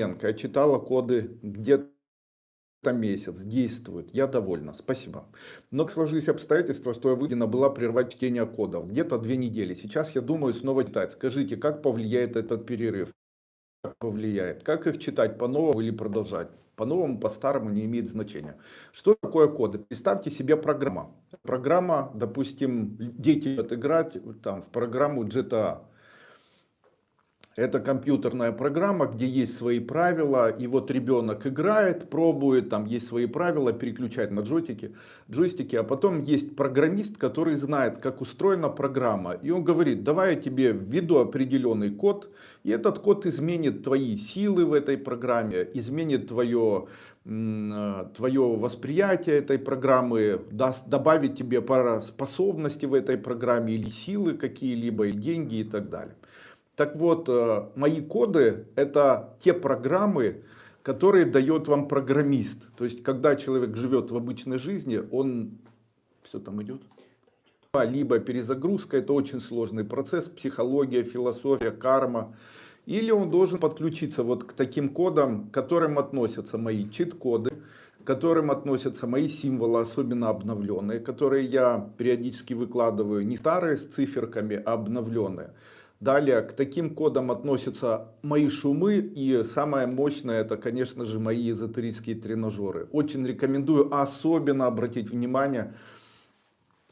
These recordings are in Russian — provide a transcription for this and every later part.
Я читала коды где-то месяц, действует, я довольна, спасибо. Но сложились обстоятельства, что я вынуждена была прервать чтение кодов, где-то две недели. Сейчас я думаю снова читать. Скажите, как повлияет этот перерыв? Как повлияет? Как их читать по-новому или продолжать? По-новому, по-старому не имеет значения. Что такое коды? Представьте себе программа. Программа, допустим, дети играть там, в программу GTA. Это компьютерная программа, где есть свои правила, и вот ребенок играет, пробует, там есть свои правила, переключать на джойстики, джойстики, а потом есть программист, который знает, как устроена программа, и он говорит, давай я тебе введу определенный код, и этот код изменит твои силы в этой программе, изменит твое, твое восприятие этой программы, даст, добавит тебе пара способностей в этой программе, или силы какие-либо, или деньги и так далее. Так вот, э, мои коды это те программы, которые дает вам программист. То есть, когда человек живет в обычной жизни, он, все там идет, либо перезагрузка, это очень сложный процесс, психология, философия, карма. Или он должен подключиться вот к таким кодам, к которым относятся мои чит-коды, к которым относятся мои символы, особенно обновленные, которые я периодически выкладываю, не старые с циферками, а обновленные. Далее к таким кодам относятся мои шумы и самое мощное это конечно же мои эзотерические тренажеры. Очень рекомендую особенно обратить внимание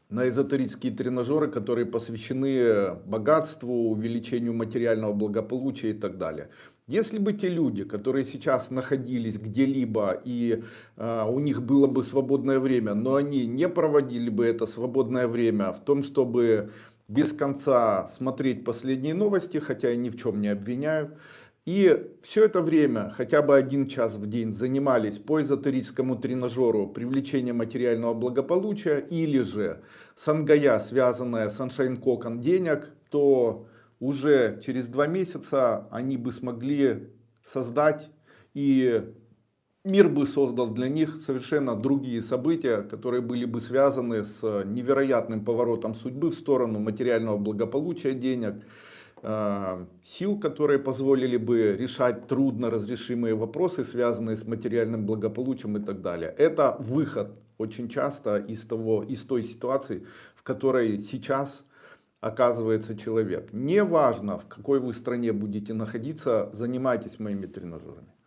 на эзотерические тренажеры, которые посвящены богатству, увеличению материального благополучия и так далее. Если бы те люди, которые сейчас находились где-либо и э, у них было бы свободное время, но они не проводили бы это свободное время в том, чтобы без конца смотреть последние новости, хотя я ни в чем не обвиняю. И все это время, хотя бы один час в день, занимались по эзотерическому тренажеру привлечения материального благополучия или же сангая, связанная с Sunshine Кокон денег, то уже через два месяца они бы смогли создать и мир бы создал для них совершенно другие события, которые были бы связаны с невероятным поворотом судьбы в сторону материального благополучия денег, э, сил, которые позволили бы решать трудно разрешимые вопросы, связанные с материальным благополучием и так далее. Это выход очень часто из, того, из той ситуации, в которой сейчас оказывается человек. Неважно, в какой вы стране будете находиться, занимайтесь моими тренажерами.